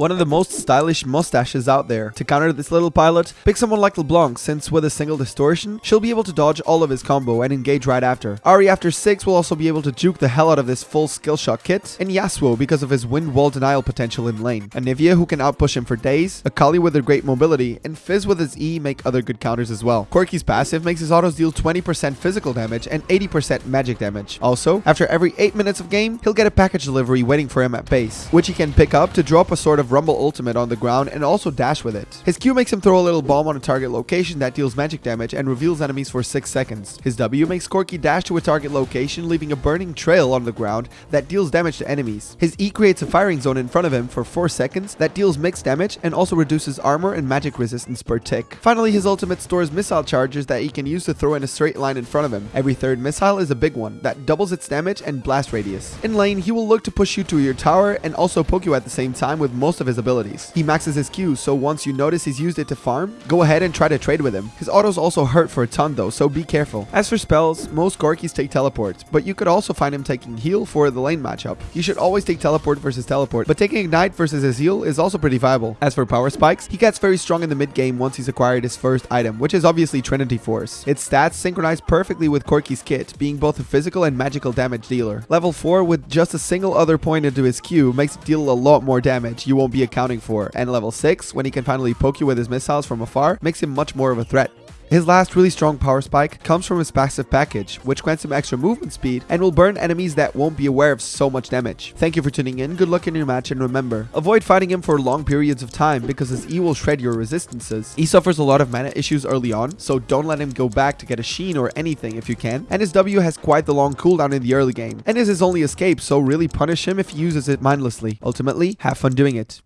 one of the most stylish mustaches out there. To counter this little pilot, pick someone like LeBlanc since with a single distortion, she'll be able to dodge all of his combo and engage right after. Ahri after 6 will also be able to juke the hell out of this full skill shot kit, and Yasuo because of his wind wall denial potential in lane. Anivia who can outpush him for days, Akali with her great mobility, and Fizz with his E make other good counters as well. Corki's passive makes his autos deal 20% physical damage and 80% magic damage. Also, after every 8 minutes of game, he'll get a package delivery waiting for him at base, which he can pick up to drop a sort of rumble ultimate on the ground and also dash with it. His Q makes him throw a little bomb on a target location that deals magic damage and reveals enemies for 6 seconds. His W makes Corki dash to a target location leaving a burning trail on the ground that deals damage to enemies. His E creates a firing zone in front of him for 4 seconds that deals mixed damage and also reduces armor and magic resistance per tick. Finally, his ultimate stores missile charges that he can use to throw in a straight line in front of him. Every third missile is a big one that doubles its damage and blast radius. In lane, he will look to push you to your tower and also poke you at the same time with most of his abilities. He maxes his Q, so once you notice he's used it to farm, go ahead and try to trade with him. His autos also hurt for a ton though, so be careful. As for spells, most Corkis take teleport, but you could also find him taking heal for the lane matchup. You should always take teleport versus teleport, but taking ignite versus his heal is also pretty viable. As for power spikes, he gets very strong in the mid game once he's acquired his first item, which is obviously Trinity Force. Its stats synchronize perfectly with Corki's kit, being both a physical and magical damage dealer. Level 4 with just a single other point into his Q makes it deal a lot more damage you won't be accounting for, and level 6, when he can finally poke you with his missiles from afar, makes him much more of a threat. His last really strong power spike comes from his passive package, which grants him extra movement speed and will burn enemies that won't be aware of so much damage. Thank you for tuning in, good luck in your match, and remember, avoid fighting him for long periods of time because his E will shred your resistances. He suffers a lot of mana issues early on, so don't let him go back to get a sheen or anything if you can, and his W has quite the long cooldown in the early game, and is his only escape, so really punish him if he uses it mindlessly. Ultimately, have fun doing it.